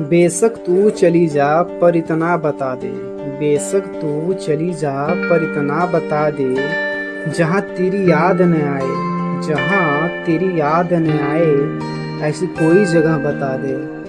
बेशक तू चली जा पर इतना बता दे। बेशक तू चली जा पर इतना बता दे, जहाँ तेरी याद न आए, जहाँ तेरी याद न आए, ऐसी कोई जगह बता दे।